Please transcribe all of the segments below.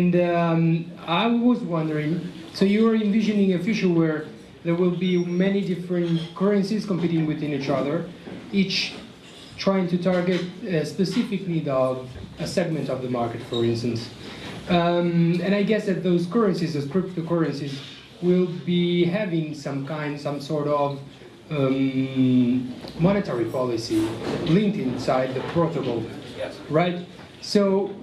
And um, I was wondering, so you are envisioning a future where there will be many different currencies competing within each other, each trying to target a specific need of a segment of the market, for instance. Um, and I guess that those currencies, those cryptocurrencies, will be having some kind, some sort of um, monetary policy linked inside the protocol, Yes. right? So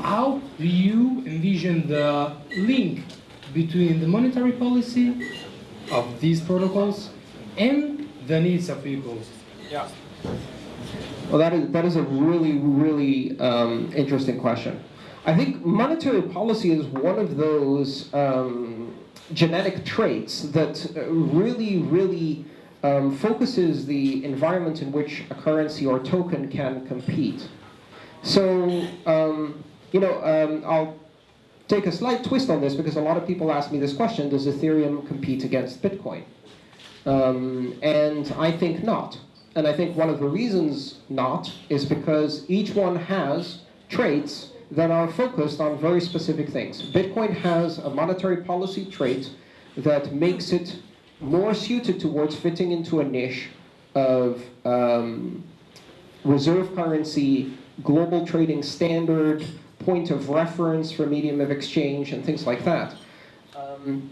how do you envision the link between the monetary policy of these protocols and the needs of people? Yeah. Well, that is, that is a really, really um, interesting question. I think monetary policy is one of those um, genetic traits that uh, really, really um, focuses the environment in which a currency or token can compete. So, um, you know, um, I'll take a slight twist on this because a lot of people ask me this question, does Ethereum compete against Bitcoin? Um, and I think not. And I think one of the reasons not is because each one has traits that are focused on very specific things. Bitcoin has a monetary policy trait that makes it more suited towards fitting into a niche of um, reserve currency, global trading standard, point of reference for medium of exchange, and things like that. Um,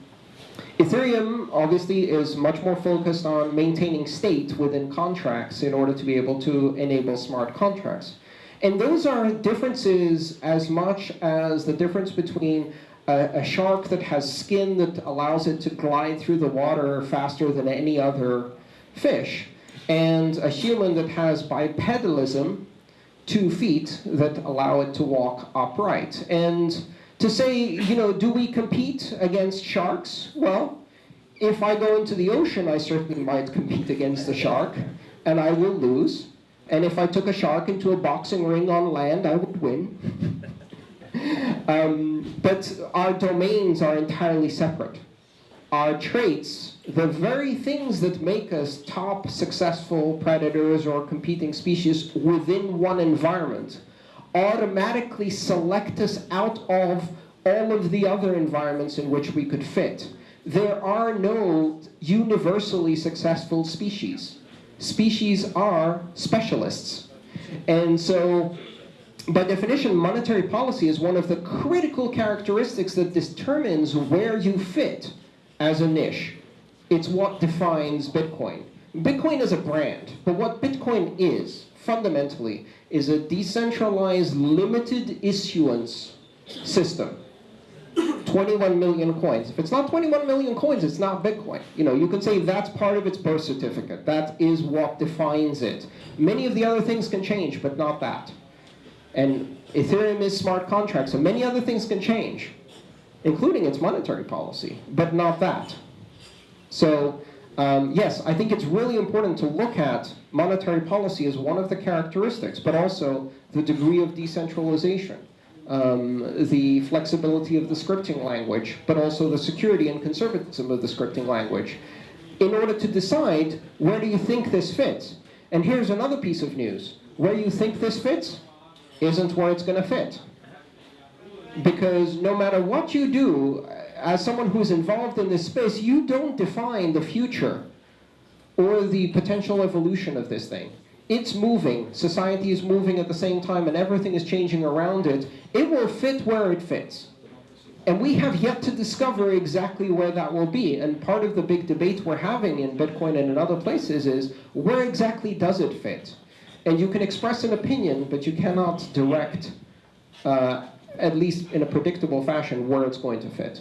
Ethereum, obviously, is much more focused on maintaining state within contracts in order to be able to enable smart contracts. And those are differences as much as the difference between a, a, shark that has skin that allows it to glide through the water faster than any other fish, and a human that has bipedalism, two feet, that allow it to walk upright. And to say, you know, do we compete against sharks? Well, if I go into the ocean, I certainly might compete against the shark, and I will lose. And if I took a shark into a boxing ring on land, I would win. um, but our domains are entirely separate. Our traits, the very things that make us top successful predators or competing species within one environment, automatically select us out of all of the other environments in which we could fit. There are no universally successful species. Species are specialists. And so, by definition, monetary policy is one of the critical characteristics that determines where you fit as a niche. It's what defines Bitcoin. Bitcoin is a brand, but what Bitcoin is, fundamentally, is a decentralized, limited issuance system. 21 million coins. If it's not 21 million coins, it's not Bitcoin. You know, you can say that's part of its birth certificate. That is what defines it. Many of the other things can change, but not that. And Ethereum is smart contracts, so many other things can change, including its monetary policy, but not that. So, um, yes, I think it's really important to look at monetary policy as one of the characteristics, but also the degree of decentralization um, the flexibility of the scripting language, but also the security and conservatism of the scripting language, in order to decide where do you think this fits. And here's another piece of news. Where you think this fits isn't where it's going to fit. Because no matter what you do, as someone who's involved in this space, you don't define the future or the potential evolution of this thing it's moving, society is moving at the same time, and everything is changing around it, it will fit where it fits. And we have yet to discover exactly where that will be. And part of the big debate we're having in Bitcoin and in other places is, where exactly does it fit? And you can express an opinion, but you cannot direct, uh, at least in a predictable fashion, where it's going to fit.